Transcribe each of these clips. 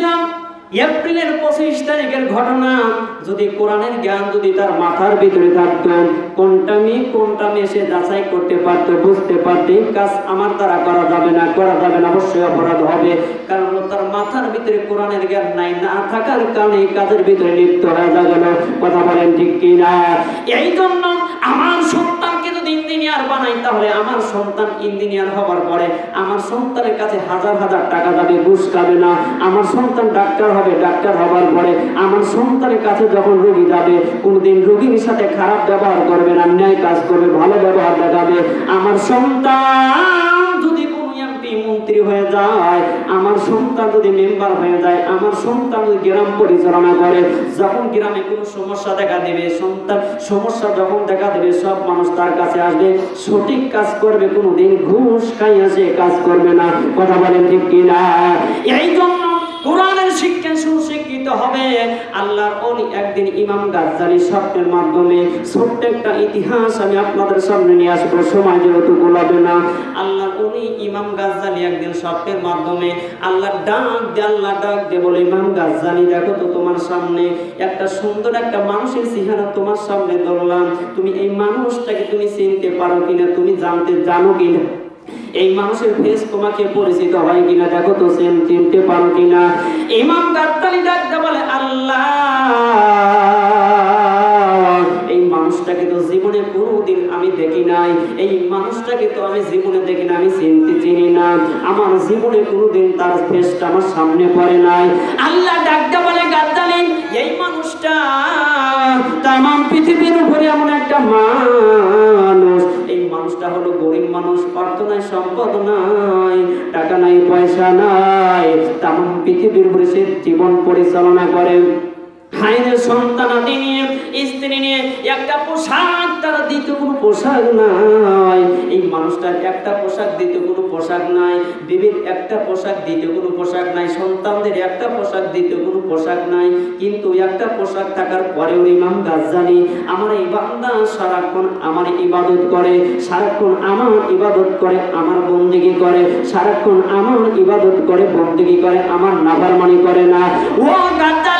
বলতেছিলাম এপ্রিলের পঁচিশ তারিখের ঘটনা যদি কোরআনের জ্ঞান যদি তার মাথার ভিতরে থাকতো, কোনটা মি কোনটা মে সে যাচাই করতে পারতো, বুঝতে পারতো, এই কাজ আমার দ্বারা করা যাবে না, করা যাবে না, অবশ্যই অপরাধ হবে। কারণ তার মাথার ভিতরে কোরআনের জ্ঞান নাই, না থাকার কারণে এই কাজের ভিতরে লিপ্ত হয়ে গেল কথা বলেন ঠিক কিনা? এই জন্য আমার যদি ইঞ্জিনিয়ার বানাই, তাহলে আমার সন্তান ইঞ্জিনিয়ার হওয়ার পরে আমার সন্তানের কাছে হাজার হাজার টাকা যাবে, ঘুষ খাবে না। আমার সন্তান ডাক্তার হবে, ডাক্তার হবার পরে আমার সন্তানের কাছে যখন রোগী যাবে, কোনোদিন রোগীর সাথে খারাপ ব্যবহার করবে না, ন্যায় কাজ করবে, ভালো ব্যবহার দেখাবে। আমার সন্তান মন্ত্রী হয়ে যায়, আমার সন্তান যদি মেম্বার হয়ে যায়, আমার সন্তান যদি গ্রাম পরিচালনা করে, যখন গ্রামে কোনো সমস্যা দেখা দেবে, সন্তান, সমস্যা যখন দেখা দেবে, সব মানুষ তার কাছে আসবে, সঠিক কাজ করবে কোনোদিন, ঘুষ খাইয়া সে কাজ করবে না। কথা বলেন ঠিক কিনা? এই জন্য কোরআনের শিক্ষা সুশিক্ষিত হবে। আল্লাহর অলি একদিন ইমাম গাজ্জালি স্বপ্নের মাধ্যমে ছোট্ট একটা ইতিহাস আমি আপনাদের সামনে নিয়ে আসব। সময় যেহেতু গোলাবে না। আল্লাহর অলি ইমাম গাজ্জালি একদিন স্বপ্নের মাধ্যমে আল্লাহ ডাক দিয়ে আল্লাহ ডাক দিয়ে বলে, ইমাম গাজ্জালি, দেখো তো তোমার সামনে একটা সুন্দর একটা মানুষের চেহারা তোমার সামনে ধরলাম। তুমি এই মানুষটাকে তুমি চিনতে পারো কিনা? তুমি জানতে জানো কিনা? এই মানুষের ফেস তোমাকে পরিচিত হয় কিনা? দেখো তো সেম চিনতে পারো কিনা? ইমাম গাদ্দালি ডাকতে বলে, আল্লাহ! চিনি না। আমার জীবনে আমার সামনে পড়ে নাই। আল্লাহ বলে এই মানুষটা তাম পৃথিবীর উপরে এমন একটা মানুষ নাই সম্পদ নাই টাকা নাই পয়সা নাই। তাম পৃথিবীর উপরে জীবন পরিচালনা করে। হাইনের সন্তানাদি নিয়ে, স্ত্রী নিয়ে একটা পোশাক, তারা দিতে কোনো পোশাক নাই। এই মানুষটার একটা পোশাক দিতে কোনো পোশাক নাই। বিবির একটা পোশাক দিতে কোনো পোশাক নাই। সন্তানদের একটা পোশাক দিতে কোনো পোশাক নাই। কিন্তু একটা পোশাক থাকার পরেও ইমাম গাজ্জালি, আমার এই বান্দা সারাক্ষণ আমার ইবাদত করে, সারাক্ষণ আমার ইবাদত করে, আমার বন্দিগি করে, সারাক্ষণ আমার ইবাদত করে, বন্দিগি করে, আমার নাফরমানি করে না। ও গাজ্জালি!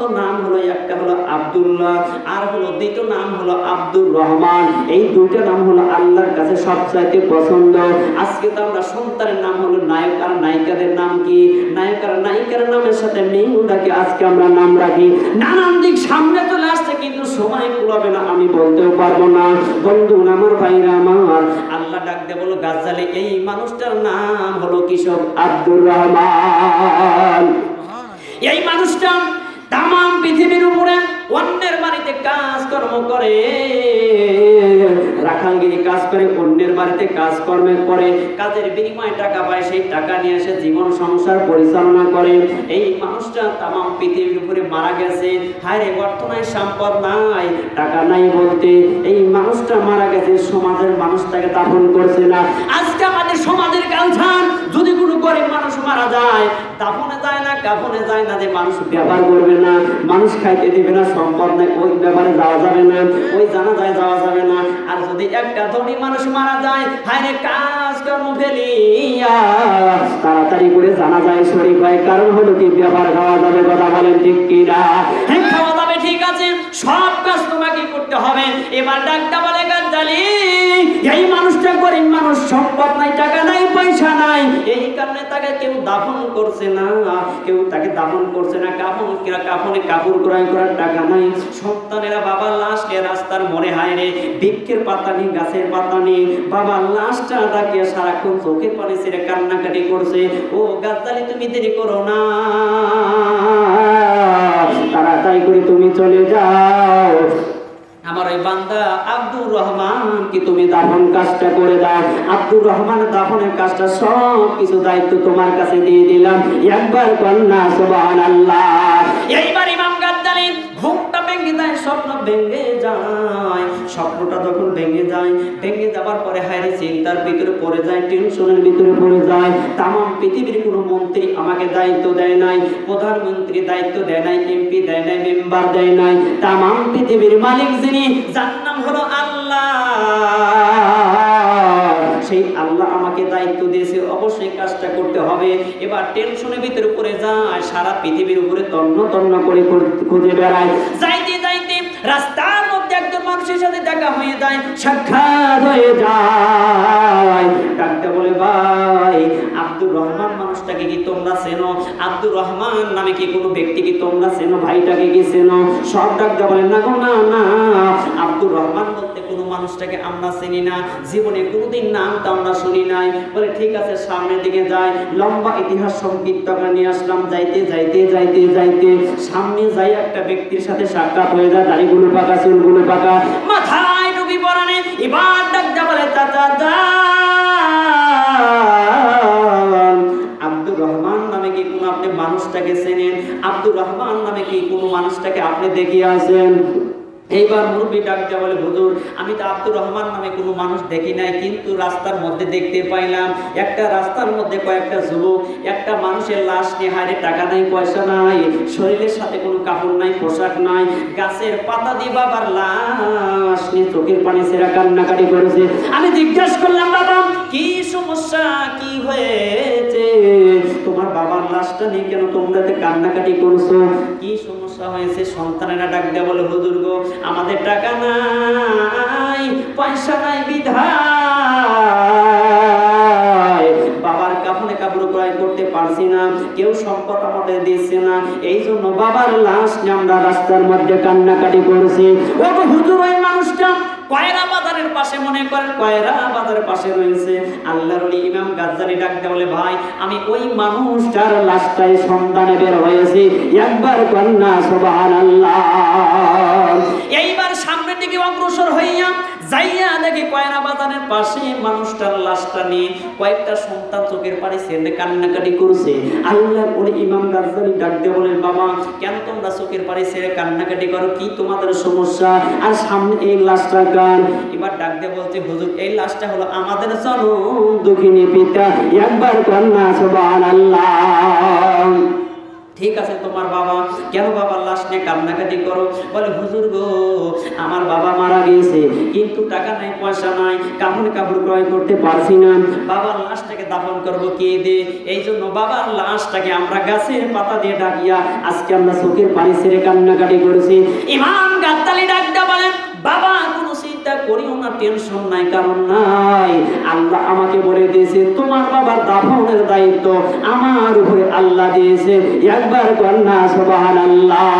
পছন্দ নাম হলো একটা হলো আব্দুল্লাহ, আর হলো দ্বিতীয় নাম হলো আব্দুর রহমান। এই দুইটা নাম হলো আল্লাহর কাছে সবচাইতে পছন্দ। আজকে তো আমরা সন্তানের নাম হলো নায়ক আর নায়িকাদের নাম কি? নায়ক আর নায়িকার নামের সাথে মেয়েগুলাকে আজকে আমরা নাম রাখি। নানান দিক সামনে চলে আসছে, কিন্তু সময় কুলাবে না, আমি বলতেও পারব না। বন্ধু, আমার ভাইরা আমার, আল্লাহ ডাক দে বলো, গাজ্জালি, এই মানুষটার নাম হলো কৃষক আব্দুর রহমান। এই মানুষটা তাম পৃথিবীর উপরে অন্যের বাড়িতে কাজকর্ম করে। কাজ করে, অন্যের বাড়িতে কাজকর্মের পরে কাজের বিনিময়ে টাকা পায়, সেই টাকা নিয়ে এসে জীবন, সংসার পরিচালনা করে। এই মানুষটা তাম পৃথিবীর উপরে মারা গেছে। হায় রে নাই সম্পদ নাই, টাকা নাই বলতে। এই মানুষটা মারা গেছে, সমাজের মানুষ তাকে দাফন করছে না। আজকে আমাদের সমাজের কালচার যদি কোনো গরিব মানুষ মারা যায়, দাফনে যায় না, কাফনে যায় না যে মানুষ ব্যবহার করবে না, মানুষ খাইতে দিবে না, সম্পদ নাই, ওই ব্যাপারে যাওয়া যাবে না, ওই জানা যায় যাওয়া যাবে না। আর যদি একটা ধনী মানুষ মারা যায় হায় কাজ কর্ম ফেলিয়া তাড়াতাড়ি করে জানা যায় শরীর হয়। কারণ হলো কি ব্যাপার খাওয়া যাবে, কথা বলেন ঠিক কিনা? হ্যাঁ খাওয়া যাবে, ঠিক আছে। সব কাজ তোমাকে করতে হবে। এবার ডাক্তার বলে গাজ্জালি এই মানুষটা গরিব মানুষ সম্পদ নাই, টাকা নাই, পয়সা নাই। এই কারণে তাকে কেউ দাফন করছে না, কেউ তাকে দাফন করছে না, কাফন কাফনে কাপড় ক্রয় করার টাকা নাই। সন্তানেরা বাবার লাশ নিয়ে রাস্তার মরে হায় রে বৃক্ষের পাতা নেই গাছের পাতা নেই বাবার লাশটা ডাকিয়ে সারাক্ষণ চোখের পানি ছেড়ে কান্নাকাটি করছে। ও গাদ্দালি, তুমি দেরি করো না। তাড়াতাড়ি করে তুমি চলে যাও। আমার এই বান্দা, আব্দুর রহমান, কি তুমি দাফন কাজটা করে দাও? আব্দুর রহমান, দাফনের কাজটা সব কিছু দায়িত্ব তোমার কাছে দিয়ে দিলাম। একবার কন্যা সুবহানাল্লাহ। এইবার ইমাম ভেঙে যায় স্বপ্ন ভেঙে যায়। স্বপ্নটা যখন ভেঙে যায়, ভেঙে যাওয়ার পরে হায়রে চিন্তার ভিতরে পড়ে যায়, টেনশনের ভিতরে পড়ে যায়। তাম পৃথিবীর কোনো মন্ত্রী আমাকে দায়িত্ব দেয় নাই, প্রধানমন্ত্রী দায়িত্ব দেয় নাই, এমপি দেয় নাই, মেম্বার দেয় নাই। তাম পৃথিবীর মালিক যিনি, যার নাম হলো আল্লাহ। সেই আল্লাহ আমাকে দায়িত্ব দিয়েছে, অবশ্যই কাজটা করতে হবে। এবার টেনশনের ভিতরে পড়ে যায়, সারা পৃথিবীর উপরে তন্ন তন্ন করে খুঁজে বেড়ায়। যাইতে যাইতে আব্দুর রহমান মানুষটাকে কি চেনো? আব্দুর রহমান নামে কি কোনো ব্যক্তি চেনো? ভাইটাকে কি সব বলে না না। আব্দুর রহমান বলতে মানুষটাকে আমরা চিনি না, জীবনে কোনোদিন নামটা আমরা শুনি নাই। বলে, ঠিক আছে, সামনের দিকে যাই। লম্বা ইতিহাস সংক্ষিপ্ত আমরা নিয়ে আসলাম, যাইতে যাইতে যাইতে যাইতে। সামনে যাই একটা ব্যক্তির সাথে সাক্ষাৎ হয়ে যায় দাড়িগুলো পাকা চুলগুলো পাকা। মাথায় টুপি পরানে এবার ডাকতে বলে নামে আপনি মানুষটাকে চেনেন? আব্দুর রহমান নামে কি কোনো মানুষটাকে আপনি দেখিয়ে আছেন এইবার মুরব্বী ডাক দেওয়া বলে, হুজুর, আমি তো আব্দুর রহমান নামে কোনো মানুষ দেখি নাই, কিন্তু রাস্তার মধ্যে দেখতে পাইলাম, একটা রাস্তার মধ্যে কয়েকটা যুবক, একটা মানুষের লাশ নিয়ে হারে টাকা নাই, পয়সা নাই, শরীরের সাথে কোনো কাপড় নাই, পোশাক নাই, গাছের পাতা দিয়ে বাবার লাশ নিয়ে চোখের পানি সেরা কান্নাকাটি করেছে। আমি জিজ্ঞাসা করলাম, বাবা, কি সমস্যা? কি হয়েছে? তোমার বাবার লাশটা নিয়ে কেন তোমরা কান্নাকাটি করছ? কি সমস্যা হয়েছে? সন্তানেরা ডাক দেয়া বলে, হুজুর গো, আমাদের টাকা নাই, পয়সা নাই সম্পদ আমাদের দিচ্ছে না। এই জন্য বাবার লাশ আমরা রাস্তার মধ্যে কান্নাকাটি করছি। ও হুজুর পাশে মনে করেন কয়রা বাজারের পাশে রয়েছে। আল্লাহর ওলি ইমাম গাজ্জালি ডাকতে বলে, ভাই, আমি ওই মানুষটার লাশটায় সন্তানে বের হয়েছি। একবার কন্যা, সুবহানাল্লাহ। এইবার সামনের দিকে অগ্রসর হইয়া যাইয়া দেখি কয়রা বাজারের পাশে মানুষটার লাশটা নিয়ে কয়েকটা সন্তান চোখের পাড়ে ছেড়ে কান্নাকাটি করছে। আল্লাহ ওলি ইমাম গাজ্জালি ডাকতে বলেন, বাবা, কেন তোমরা চোখের পাড়ে ছেড়ে কান্নাকাটি করো? কি তোমাদের সমস্যা? আর সামনে এই লাশটা কার? এবার ডাক দিয়ে বলছে, হুজুর, এই লাশটা হলো আমাদের জনম দুঃখিনী পিতা। একবার কন্যা, সুবহানাল্লাহ। ঠিক আছে তোমার বাবা। কেন বাবার লাশ নিয়ে কান্নাকাটি করো? বলে, হুজুর গো, আমার বাবা মারা গিয়েছে, কিন্তু টাকা নাই, পয়সা নাই, কাপড় কাপড় ক্রয় করতে পারছি না। বাবার লাশটাকে দাফন করব কে দে? এই জন্য বাবার লাশটাকে আমরা গাছের পাতা দিয়ে ডাকিয়া আজকে আমরা চোখের পানি ছেড়ে কান্নাকাটি করেছি। ইমাম গাদ্দালি ডাকটা বলেন বাবা, কোনো চিন্তা করিও না, টেনশন নাই, কারণ নাই। আল্লাহ আমাকে বলে দিয়েছে, তোমার বাবার দাফনের দায়িত্ব আমার উপরে আল্লাহ দিয়েছে। একবার কন্যা সুবহানাল্লাহ।